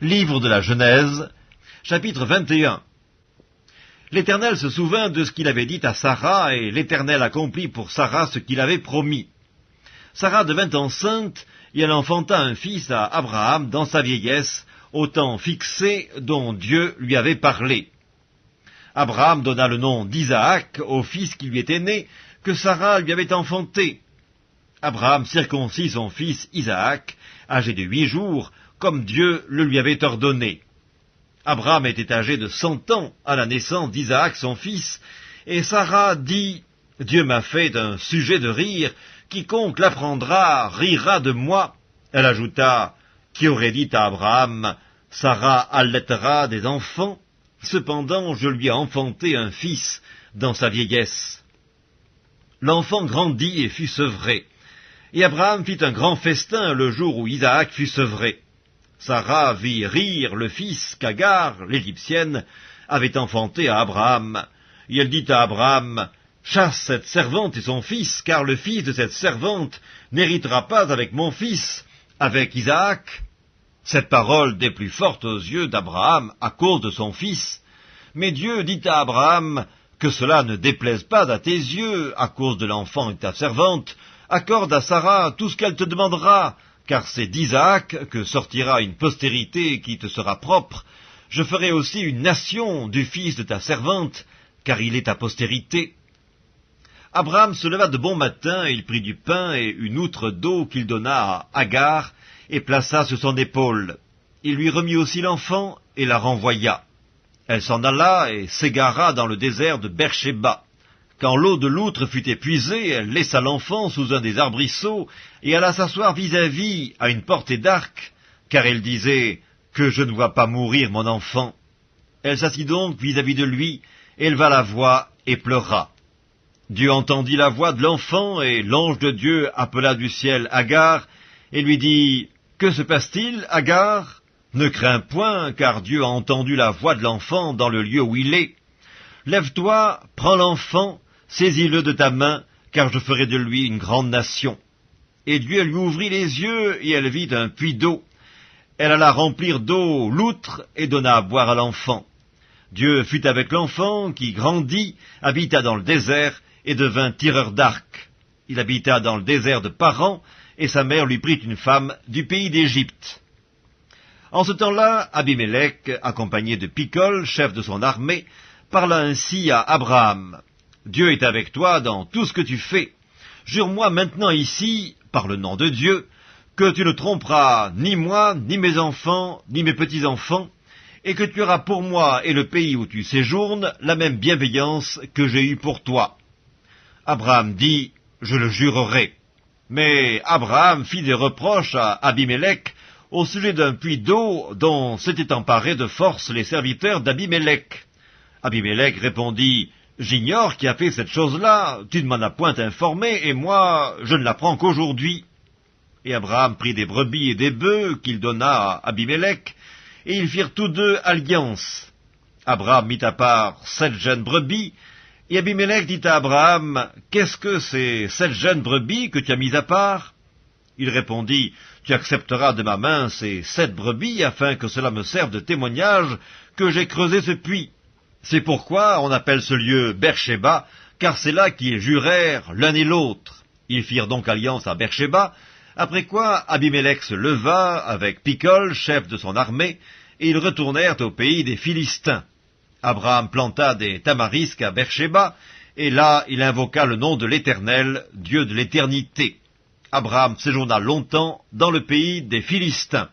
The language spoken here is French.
Livre de la Genèse, chapitre 21 L'Éternel se souvint de ce qu'il avait dit à Sarah, et l'Éternel accomplit pour Sarah ce qu'il avait promis. Sarah devint enceinte, et elle enfanta un fils à Abraham dans sa vieillesse, au temps fixé dont Dieu lui avait parlé. Abraham donna le nom d'Isaac au fils qui lui était né, que Sarah lui avait enfanté. Abraham circoncit son fils Isaac, âgé de huit jours, comme Dieu le lui avait ordonné. Abraham était âgé de cent ans à la naissance d'Isaac son fils, et Sarah dit, Dieu m'a fait un sujet de rire, quiconque l'apprendra rira de moi. Elle ajouta, qui aurait dit à Abraham, Sarah allaitera des enfants, cependant je lui ai enfanté un fils dans sa vieillesse. L'enfant grandit et fut sevré. Et Abraham fit un grand festin le jour où Isaac fut sevré. Sarah vit rire le fils qu'Agar, l'Égyptienne, avait enfanté à Abraham. Et elle dit à Abraham, Chasse cette servante et son fils, car le fils de cette servante n'héritera pas avec mon fils, avec Isaac. Cette parole des plus fortes aux yeux d'Abraham à cause de son fils. Mais Dieu dit à Abraham, que cela ne déplaise pas à tes yeux, à cause de l'enfant et de ta servante, accorde à Sarah tout ce qu'elle te demandera, car c'est d'Isaac que sortira une postérité qui te sera propre. Je ferai aussi une nation du fils de ta servante, car il est ta postérité. Abraham se leva de bon matin, et il prit du pain et une outre d'eau qu'il donna à Agar, et plaça sur son épaule. Il lui remit aussi l'enfant, et la renvoya. Elle s'en alla et s'égara dans le désert de Beersheba. Quand l'eau de l'outre fut épuisée, elle laissa l'enfant sous un des arbrisseaux et alla s'asseoir vis-à-vis à une portée d'arc, car elle disait que je ne vois pas mourir mon enfant. Elle s'assit donc vis-à-vis de lui, éleva la voix et pleura. Dieu entendit la voix de l'enfant et l'ange de Dieu appela du ciel Agar et lui dit Que se passe-t-il, Agar? Ne crains point, car Dieu a entendu la voix de l'enfant dans le lieu où il est. Lève-toi, prends l'enfant, Saisis-le de ta main, car je ferai de lui une grande nation. Et Dieu lui ouvrit les yeux, et elle vit un puits d'eau. Elle alla remplir d'eau l'outre, et donna à boire à l'enfant. Dieu fut avec l'enfant, qui grandit, habita dans le désert, et devint tireur d'arc. Il habita dans le désert de Paran, et sa mère lui prit une femme du pays d'Égypte. En ce temps-là, Abimelech, accompagné de Picol, chef de son armée, parla ainsi à Abraham. Dieu est avec toi dans tout ce que tu fais. Jure-moi maintenant ici, par le nom de Dieu, que tu ne tromperas ni moi, ni mes enfants, ni mes petits-enfants, et que tu auras pour moi et le pays où tu séjournes la même bienveillance que j'ai eue pour toi. Abraham dit, je le jurerai. Mais Abraham fit des reproches à Abimelech au sujet d'un puits d'eau dont s'étaient emparés de force les serviteurs d'Abimelech. Abimelech répondit, J'ignore qui a fait cette chose-là, tu ne m'en as point informé, et moi, je ne l'apprends qu'aujourd'hui. Et Abraham prit des brebis et des bœufs qu'il donna à Abimelech, et ils firent tous deux alliance. Abraham mit à part sept jeunes brebis, et Abimelech dit à Abraham, Qu'est-ce que ces sept jeunes brebis que tu as mis à part? Il répondit, Tu accepteras de ma main ces sept brebis, afin que cela me serve de témoignage que j'ai creusé ce puits. C'est pourquoi on appelle ce lieu Beersheba, car c'est là qu'ils jurèrent l'un et l'autre. Ils firent donc alliance à Beersheba, après quoi Abimelech se leva avec Picol, chef de son armée, et ils retournèrent au pays des Philistins. Abraham planta des tamarisques à Beersheba, et là il invoqua le nom de l'Éternel, Dieu de l'éternité. Abraham séjourna longtemps dans le pays des Philistins.